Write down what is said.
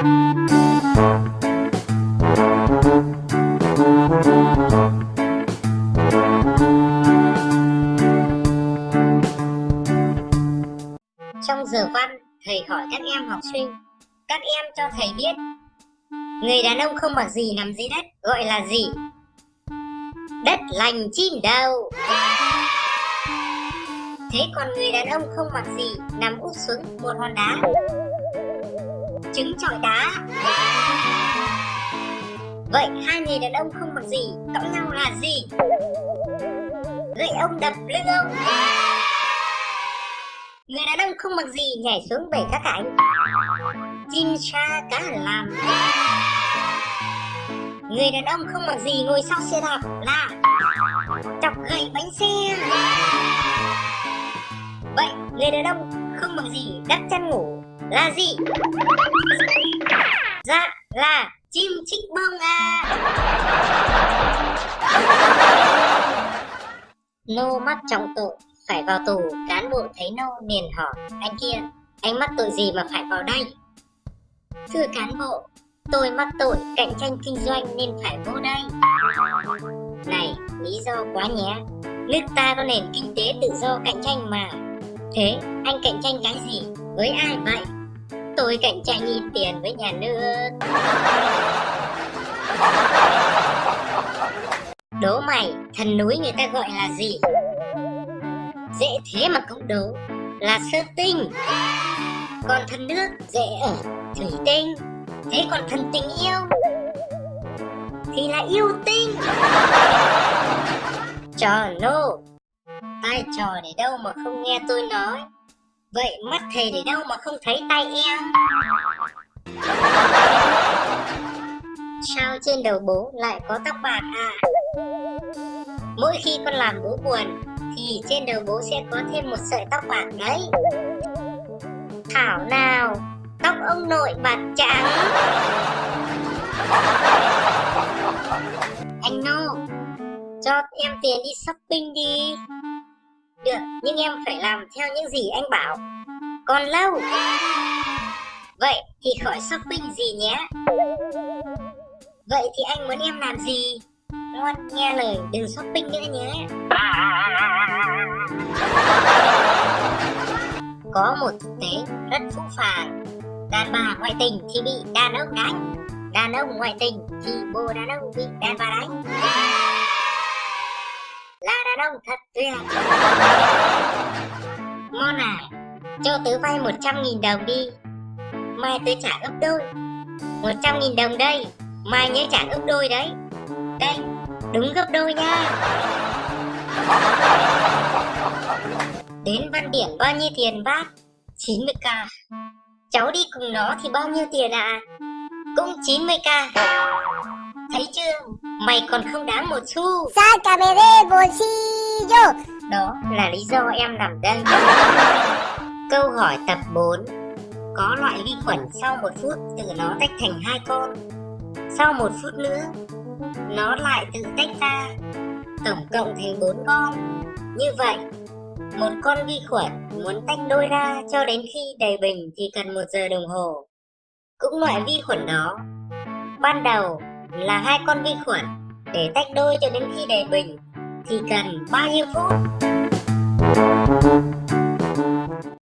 Trong giờ văn, thầy hỏi các em học sinh, các em cho thầy biết, người đàn ông không mặc gì nằm dưới đất gọi là gì? Đất lành chim đầu. Thế còn người đàn ông không mặc gì nằm úp xuống một hòn đá? Trứng trọi đá. Vậy hai người đàn ông không mặc gì, cõng nhau là gì? Gậy ông đập lưng ông Người đàn ông không mặc gì, nhảy xuống bể cá cảnh Chim cha cá làm Người đàn ông không mặc gì, ngồi sau xe đạp là Chọc gậy bánh xe Vậy người đàn ông không mặc gì, đắp chăn ngủ là gì? Dạ là chim chích bông à. Nô mắc trọng tội phải vào tù cán bộ thấy nô liền hỏi, anh kia anh mắc tội gì mà phải vào đây? Thưa cán bộ, tôi mắc tội cạnh tranh kinh doanh nên phải vô đây. Này, lý do quá nhé. Nước ta có nền kinh tế tự do cạnh tranh mà. Thế, anh cạnh tranh cái gì? Với ai vậy? Tôi cạnh tranh in tiền với nhà nước. Đố mày, thần núi người ta gọi là gì? Dễ thế mà cũng đố, là sơn tinh. Còn thần nước dễ ở thủy tinh, thế còn thần tình yêu thì là yêu tinh. Trò nô Ai trò để đâu mà không nghe tôi nói? Vậy mắt thầy để đâu mà không thấy tay em? Sao trên đầu bố lại có tóc bạc à? Mỗi khi con làm bố buồn, thì trên đầu bố sẽ có thêm một sợi tóc bạc đấy. Thảo nào, tóc ông nội bạc trắng. Anh nô, cho em tiền đi shopping đi được, nhưng em phải làm theo những gì anh bảo. Còn lâu? Vậy thì khỏi shopping gì nhé. Vậy thì anh muốn em làm gì? Ngoan, nghe lời, đừng shopping nữa nhé. Có một thực tế rất phũ phàng. Đàn bà ngoại tình thì bị đàn ông đánh. Đàn ông ngoại tình thì bồ đàn ông bị đàn bà đánh. Là đàn ông thật tuyệt. Mon à? Cho tớ vay 100.000 đồng đi. Mai tớ trả gấp đôi. 100.000 đồng đây. Mai nhớ trả gấp đôi đấy. Đây, đúng gấp đôi nha. Đến văn điển bao nhiêu tiền bác? 90k cháu đi cùng nó thì bao nhiêu tiền ạ? À? cũng 90k thấy chưa? Mày còn không đáng một xu. Sácame bolsillo đó là lý do em nằm đây. Câu hỏi tập 4 có loại vi khuẩn sau một phút tự nó tách thành hai con. Sau một phút nữa, nó lại tự tách ra. Tổng cộng thành bốn con. Như vậy, một con vi khuẩn muốn tách đôi ra cho đến khi đầy bình thì cần một giờ đồng hồ. Cũng loại vi khuẩn đó, ban đầu là hai con vi khuẩn để tách đôi cho đến khi đầy bình thì cần bao nhiêu phút?